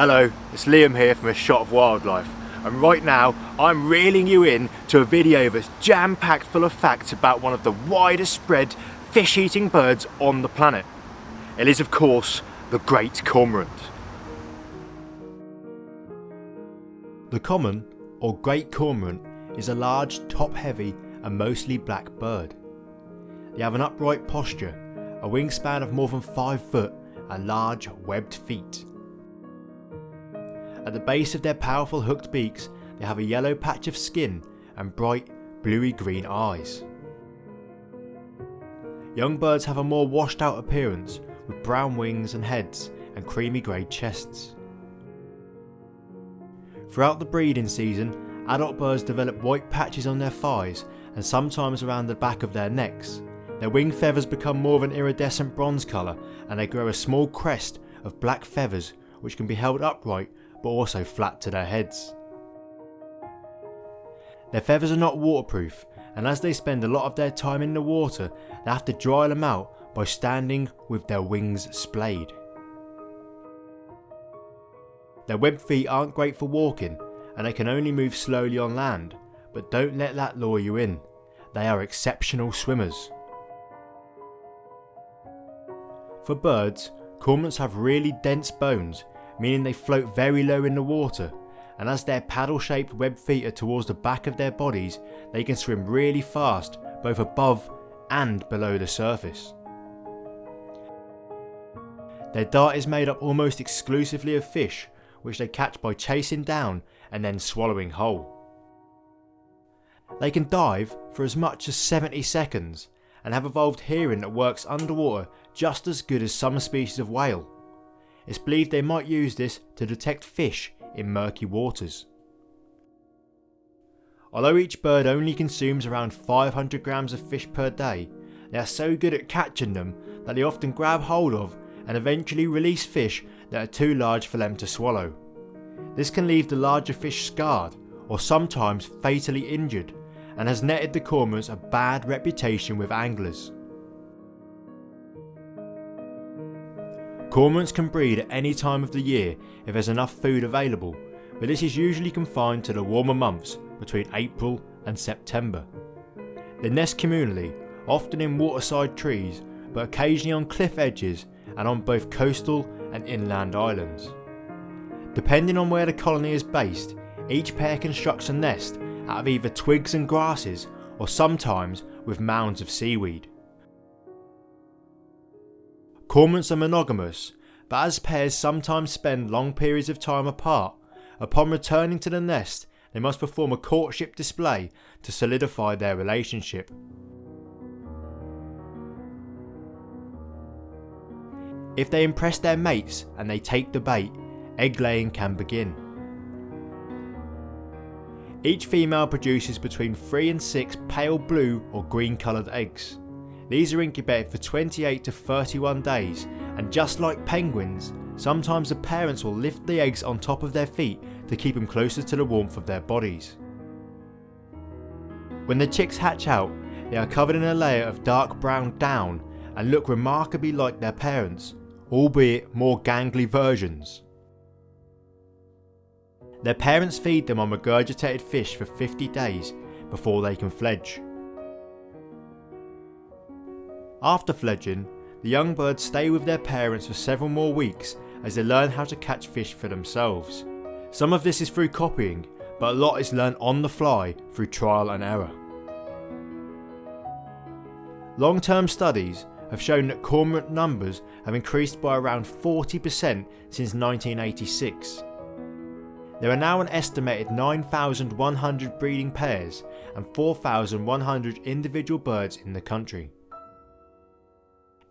Hello, it's Liam here from A Shot of Wildlife and right now I'm reeling you in to a video that's jam-packed full of facts about one of the widest spread fish-eating birds on the planet. It is of course the Great Cormorant. The common or Great Cormorant is a large top-heavy and mostly black bird. They have an upright posture, a wingspan of more than 5 foot and large webbed feet. At the base of their powerful hooked beaks they have a yellow patch of skin and bright bluey green eyes. Young birds have a more washed out appearance with brown wings and heads and creamy grey chests. Throughout the breeding season, adult birds develop white patches on their thighs and sometimes around the back of their necks. Their wing feathers become more of an iridescent bronze colour and they grow a small crest of black feathers which can be held upright but also flat to their heads. Their feathers are not waterproof and as they spend a lot of their time in the water they have to dry them out by standing with their wings splayed. Their webbed feet aren't great for walking and they can only move slowly on land but don't let that lure you in, they are exceptional swimmers. For birds, cormorants have really dense bones meaning they float very low in the water and as their paddle shaped web feet are towards the back of their bodies they can swim really fast both above and below the surface. Their diet is made up almost exclusively of fish which they catch by chasing down and then swallowing whole. They can dive for as much as 70 seconds and have evolved hearing that works underwater just as good as some species of whale. It's believed they might use this to detect fish in murky waters. Although each bird only consumes around 500 grams of fish per day, they are so good at catching them that they often grab hold of and eventually release fish that are too large for them to swallow. This can leave the larger fish scarred or sometimes fatally injured and has netted the cormorants a bad reputation with anglers. Cormorants can breed at any time of the year if there's enough food available, but this is usually confined to the warmer months between April and September. They nest communally, often in waterside trees, but occasionally on cliff edges and on both coastal and inland islands. Depending on where the colony is based, each pair constructs a nest out of either twigs and grasses or sometimes with mounds of seaweed. Cormorants are monogamous, but as pairs sometimes spend long periods of time apart, upon returning to the nest they must perform a courtship display to solidify their relationship. If they impress their mates and they take the bait, egg laying can begin. Each female produces between 3 and 6 pale blue or green coloured eggs. These are incubated for 28 to 31 days and just like penguins, sometimes the parents will lift the eggs on top of their feet to keep them closer to the warmth of their bodies. When the chicks hatch out, they are covered in a layer of dark brown down and look remarkably like their parents, albeit more gangly versions. Their parents feed them on regurgitated fish for 50 days before they can fledge. After fledging, the young birds stay with their parents for several more weeks as they learn how to catch fish for themselves. Some of this is through copying, but a lot is learned on the fly through trial and error. Long term studies have shown that cormorant numbers have increased by around 40% since 1986. There are now an estimated 9,100 breeding pairs and 4,100 individual birds in the country.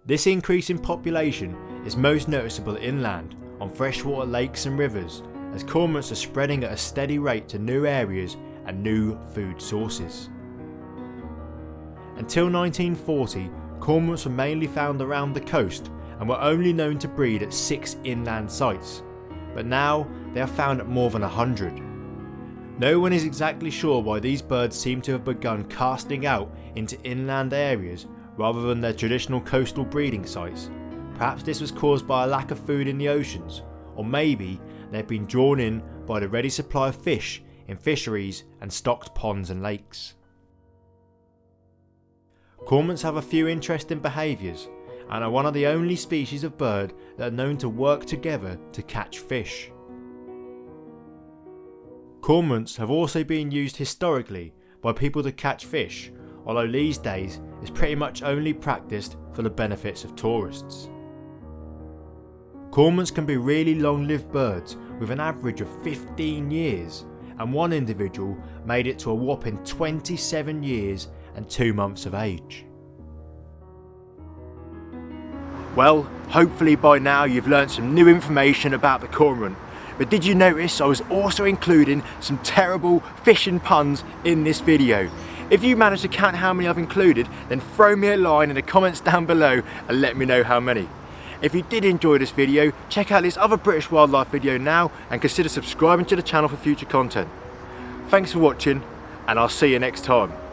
This increase in population is most noticeable inland, on freshwater lakes and rivers, as cormorants are spreading at a steady rate to new areas and new food sources. Until 1940, cormorants were mainly found around the coast and were only known to breed at 6 inland sites, but now they are found at more than 100. No one is exactly sure why these birds seem to have begun casting out into inland areas rather than their traditional coastal breeding sites. Perhaps this was caused by a lack of food in the oceans, or maybe they've been drawn in by the ready supply of fish in fisheries and stocked ponds and lakes. Cormorants have a few interesting behaviours and are one of the only species of bird that are known to work together to catch fish. Cormorants have also been used historically by people to catch fish, although these days it's pretty much only practiced for the benefits of tourists. Cormorants can be really long lived birds with an average of 15 years and one individual made it to a whopping 27 years and 2 months of age. Well, hopefully by now you've learned some new information about the cormorant. But did you notice I was also including some terrible fishing puns in this video? If you manage to count how many I've included, then throw me a line in the comments down below and let me know how many. If you did enjoy this video, check out this other British wildlife video now and consider subscribing to the channel for future content. Thanks for watching and I'll see you next time.